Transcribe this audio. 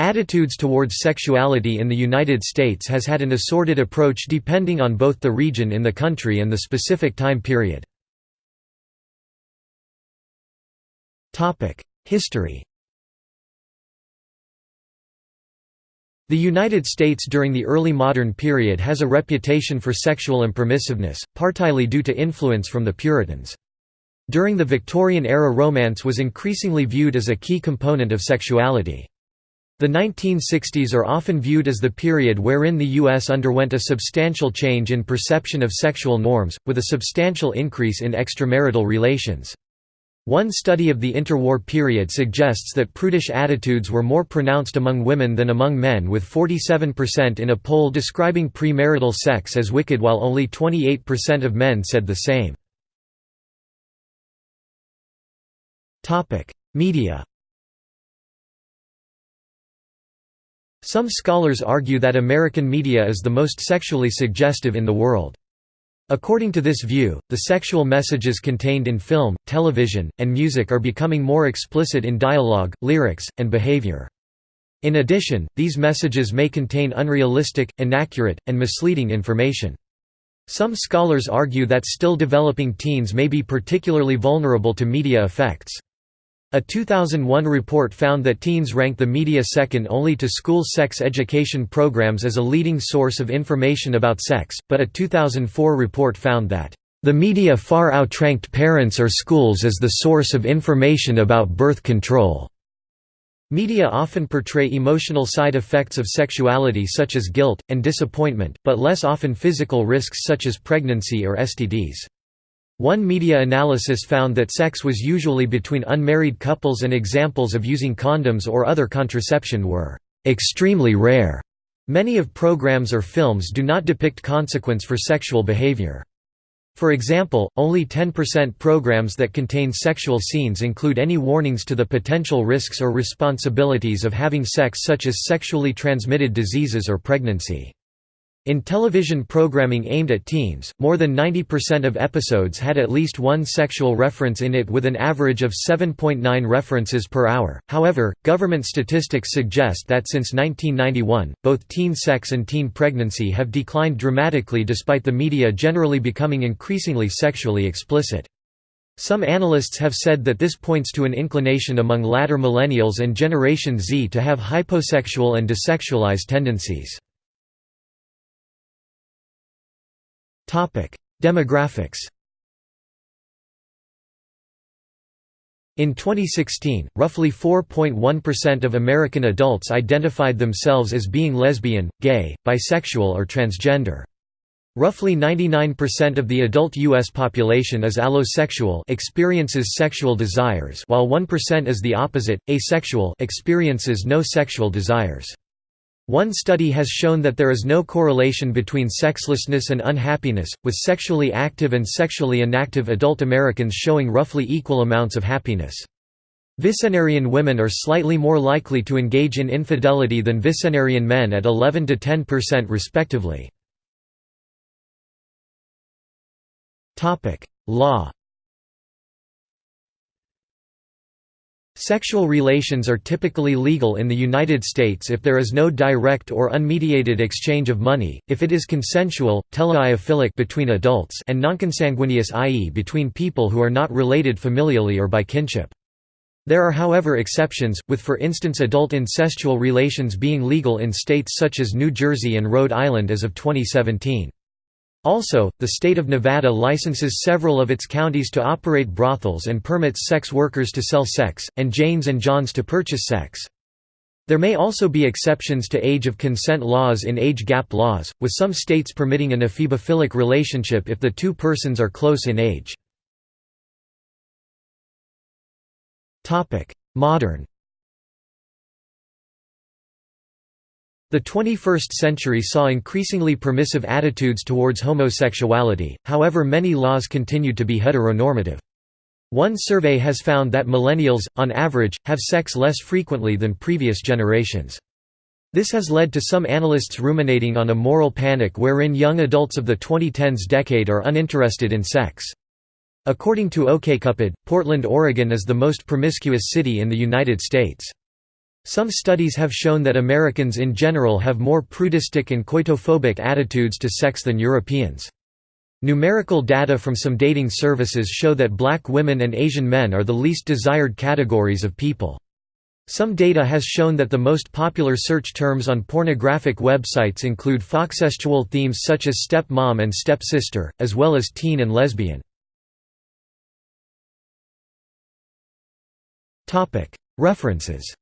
Attitudes towards sexuality in the United States has had an assorted approach depending on both the region in the country and the specific time period. History The United States during the early modern period has a reputation for sexual impermissiveness, partly due to influence from the Puritans. During the Victorian-era romance was increasingly viewed as a key component of sexuality. The 1960s are often viewed as the period wherein the U.S. underwent a substantial change in perception of sexual norms, with a substantial increase in extramarital relations. One study of the interwar period suggests that prudish attitudes were more pronounced among women than among men with 47% in a poll describing premarital sex as wicked while only 28% of men said the same. Media Some scholars argue that American media is the most sexually suggestive in the world. According to this view, the sexual messages contained in film, television, and music are becoming more explicit in dialogue, lyrics, and behavior. In addition, these messages may contain unrealistic, inaccurate, and misleading information. Some scholars argue that still developing teens may be particularly vulnerable to media effects. A 2001 report found that teens rank the media second only to school sex education programs as a leading source of information about sex, but a 2004 report found that, "...the media far outranked parents or schools as the source of information about birth control." Media often portray emotional side effects of sexuality such as guilt, and disappointment, but less often physical risks such as pregnancy or STDs. One media analysis found that sex was usually between unmarried couples and examples of using condoms or other contraception were extremely rare. Many of programs or films do not depict consequence for sexual behavior. For example, only 10% programs that contain sexual scenes include any warnings to the potential risks or responsibilities of having sex such as sexually transmitted diseases or pregnancy. In television programming aimed at teens, more than 90% of episodes had at least one sexual reference in it with an average of 7.9 references per hour. However, government statistics suggest that since 1991, both teen sex and teen pregnancy have declined dramatically despite the media generally becoming increasingly sexually explicit. Some analysts have said that this points to an inclination among latter millennials and Generation Z to have hyposexual and desexualized tendencies. Demographics In 2016, roughly 4.1% of American adults identified themselves as being lesbian, gay, bisexual or transgender. Roughly 99% of the adult U.S. population is allosexual experiences sexual desires while 1% is the opposite, asexual experiences no sexual desires. One study has shown that there is no correlation between sexlessness and unhappiness, with sexually active and sexually inactive adult Americans showing roughly equal amounts of happiness. Vicenarian women are slightly more likely to engage in infidelity than Vicenarian men at 11 to 10% respectively. Law Sexual relations are typically legal in the United States if there is no direct or unmediated exchange of money, if it is consensual, teleiophilic between adults and nonconsanguineous i.e. between people who are not related familially or by kinship. There are however exceptions, with for instance adult incestual relations being legal in states such as New Jersey and Rhode Island as of 2017. Also, the state of Nevada licenses several of its counties to operate brothels and permits sex workers to sell sex, and Janes and Johns to purchase sex. There may also be exceptions to age of consent laws in age gap laws, with some states permitting an ephebophilic relationship if the two persons are close in age. Modern The 21st century saw increasingly permissive attitudes towards homosexuality, however many laws continued to be heteronormative. One survey has found that millennials, on average, have sex less frequently than previous generations. This has led to some analysts ruminating on a moral panic wherein young adults of the 2010s decade are uninterested in sex. According to OkCupid, Portland, Oregon is the most promiscuous city in the United States. Some studies have shown that Americans in general have more prudistic and coitophobic attitudes to sex than Europeans. Numerical data from some dating services show that black women and Asian men are the least desired categories of people. Some data has shown that the most popular search terms on pornographic websites include foxsexual themes such as step-mom and step-sister, as well as teen and lesbian. References